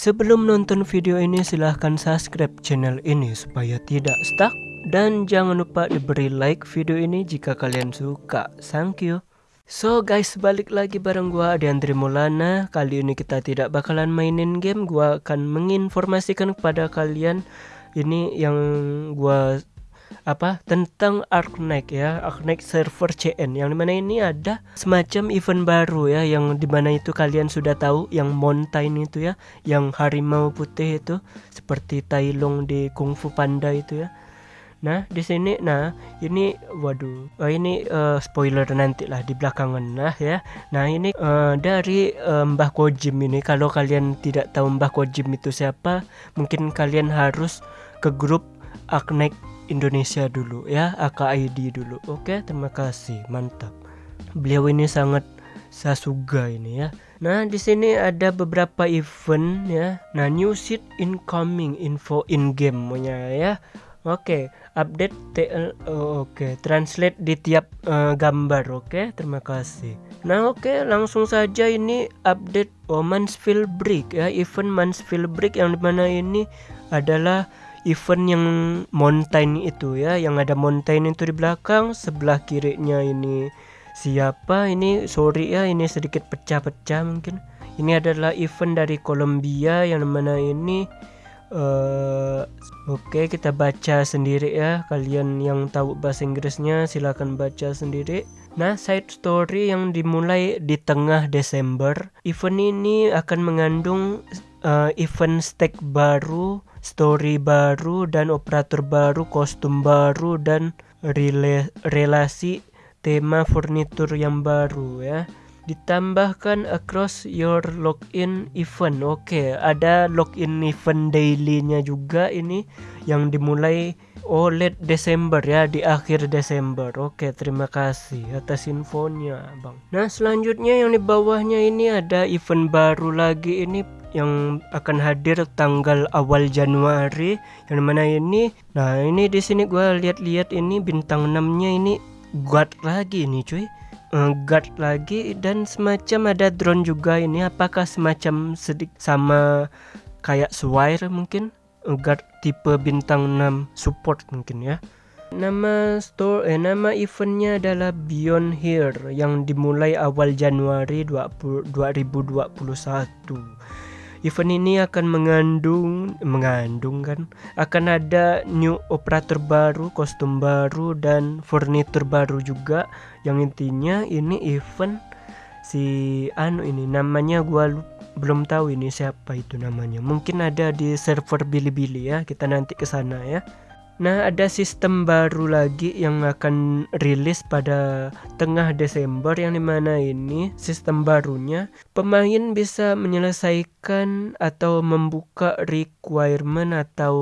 Sebelum nonton video ini silahkan subscribe channel ini supaya tidak stuck dan jangan lupa diberi like video ini jika kalian suka. Thank you. So guys balik lagi bareng gua Andri Mulana Kali ini kita tidak bakalan mainin game Gua akan menginformasikan kepada kalian Ini yang gua apa tentang Arknight ya Arknight server CN yang di mana ini ada semacam event baru ya yang di mana itu kalian sudah tahu yang mountain itu ya yang harimau putih itu seperti Tai Long di Kung Fu Panda itu ya. Nah di sini, nah ini, waduh, uh, ini uh, spoiler nanti lah di belakangan nah ya. Nah ini uh, dari uh, Mbah Kojim ini, kalau kalian tidak tahu Mbah Kojim itu siapa, mungkin kalian harus ke grup Arknight Indonesia dulu ya AKID dulu. Oke terima kasih mantap. Beliau ini sangat Sasuga ini ya. Nah di sini ada beberapa event ya. Nah new seat incoming info in game punya ya. Oke, update TL oh, oke, translate di tiap uh, gambar, oke. Terima kasih. Nah, oke, langsung saja ini update oh, Mansfield Break ya, event Mansfield Break yang di mana ini adalah event yang mountain itu ya yang ada mountain itu di belakang sebelah kirinya ini siapa ini sorry ya ini sedikit pecah-pecah mungkin. Ini adalah event dari Kolombia yang mana ini uh, oke okay, kita baca sendiri ya. Kalian yang tahu bahasa Inggrisnya silahkan baca sendiri. Nah, side story yang dimulai di tengah Desember, event ini akan mengandung uh, event stake baru story baru dan operator baru, kostum baru dan rela relasi tema furnitur yang baru ya. Ditambahkan across your login event. Oke, ada login event dailynya juga ini yang dimulai late Desember ya di akhir Desember. Oke, terima kasih atas infonya, Bang. Nah, selanjutnya yang di bawahnya ini ada event baru lagi ini yang akan hadir tanggal awal Januari. Yang mana ini nah ini di sini gue lihat-lihat ini bintang 6 nya ini guard lagi ini cuy. Uh, guard lagi dan semacam ada drone juga ini. Apakah semacam sedik sama kayak Swire mungkin? Uh, guard tipe bintang 6 support mungkin ya. Nama store eh nama eventnya adalah Beyond Here yang dimulai awal Januari 20, 2021. Event ini akan mengandung mengandung kan akan ada new operator baru, kostum baru dan furnitur baru juga yang intinya ini event si anu ini namanya gua belum tahu ini siapa itu namanya. Mungkin ada di server Bilibili ya. Kita nanti ke sana ya. Nah, ada sistem baru lagi yang akan rilis pada tengah Desember yang di mana ini sistem barunya pemain bisa menyelesaikan atau membuka requirement atau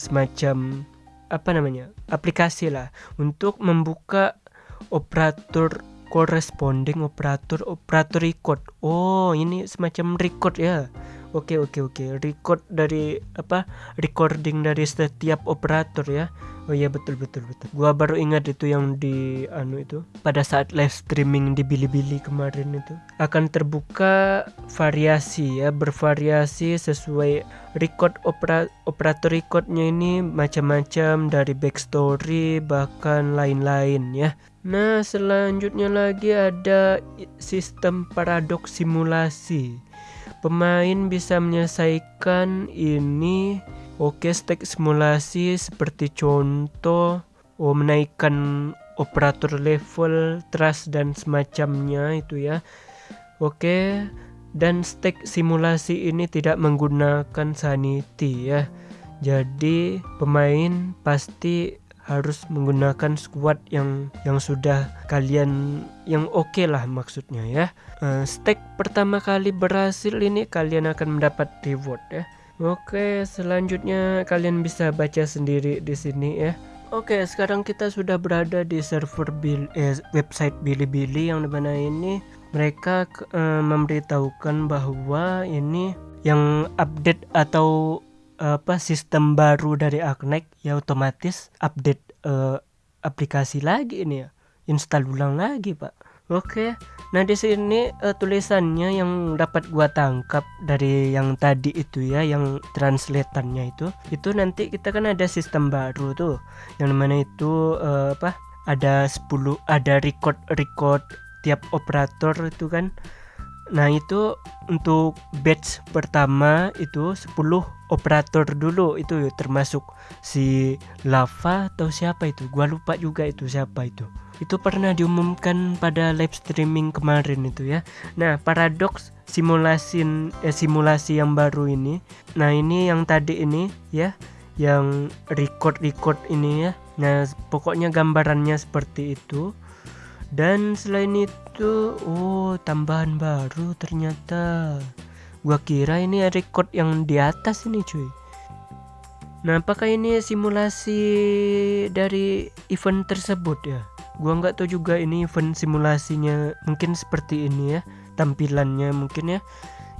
semacam apa namanya aplikasi lah untuk membuka operator corresponding operator operator record. Oh, ini semacam record ya Oke oke oke. Record dari apa? Recording dari setiap operator ya. Oh iya betul betul betul. Gua baru ingat itu yang di anu itu pada saat live streaming di Bilibili kemarin itu akan terbuka variasi ya bervariasi sesuai record opera, operator recordnya ini macam-macam dari backstory bahkan lain-lain ya. Nah selanjutnya lagi ada sistem paradoks simulasi Pemain bisa menyelesaikan ini Oke, stack simulasi seperti contoh oh, menaikkan operator level, trust dan semacamnya itu ya. Oke, dan stack simulasi ini tidak menggunakan sanity ya. Jadi pemain pasti harus menggunakan squad yang yang sudah kalian yang oke okay lah maksudnya ya. Uh, stack pertama kali berhasil ini kalian akan mendapat reward ya. Oke, selanjutnya kalian bisa baca sendiri di sini ya. Oke, sekarang kita sudah berada di server bil eh, website Bilibili yang di mana ini mereka uh, memberitahukan bahwa ini yang update atau apa sistem baru dari Arknight ya otomatis update uh, aplikasi lagi ini ya install ulang lagi pak oke Nah di sini uh, tulisannya yang dapat gua tangkap dari yang tadi itu ya, yang translatannya itu, itu nanti kita kan ada sistem baru tuh, yang mana itu uh, apa? Ada 10 ada record record tiap operator itu kan. Nah itu untuk batch pertama itu 10 operator dulu. Itu termasuk si Lava atau siapa itu? Gua lupa juga itu siapa itu. Itu pernah diumumkan pada live streaming kemarin itu ya. Nah paradoks simulasi eh, simulasi yang baru ini. Nah ini yang tadi ini ya yang record record ini ya. Nah pokoknya gambarannya seperti itu dan selain itu oh tambahan baru ternyata. Gua kira ini record yang di atas ini cuy. Nah apakah ini simulasi dari event tersebut ya? Gua nggak tahu juga ini event simulasinya mungkin seperti ini ya tampilannya mungkin ya.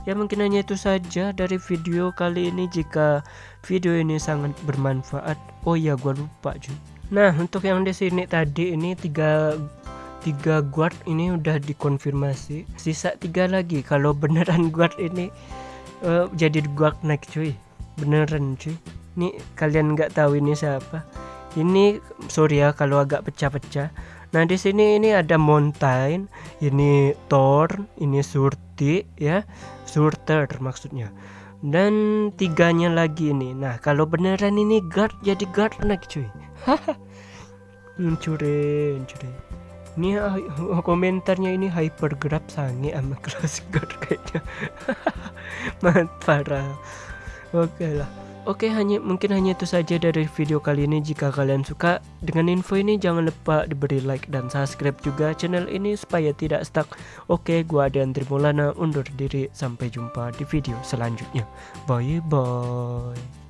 Ya mungkin hanya itu saja dari video kali ini. Jika video ini sangat bermanfaat oh ya gua lupa cuy. Nah untuk yang di sini tadi ini tiga tiga guard ini udah dikonfirmasi. Sisa tiga lagi kalau beneran guard ini uh, jadi guard naik cuy. Beneran cuy. Ini kalian nggak tahu ini siapa. Ini sorry ya kalau agak pecah-pecah. Nah di sini ini ada mountain ini Thor ini Surti ya. Surter maksudnya. Dan tiganya lagi ini. Nah kalau beneran ini guard jadi guard naik cuy. Mencuri mencuri ini uh, komentarnya ini hypergrab sange sama classic guard kayaknya mantap parah oke okay lah Oke, hanya mungkin hanya itu saja dari video kali ini. Jika kalian suka dengan info ini, jangan lupa diberi like dan subscribe juga channel ini supaya tidak stuck. Oke, gua Adrian Trimulana undur diri. Sampai jumpa di video selanjutnya. Bye bye.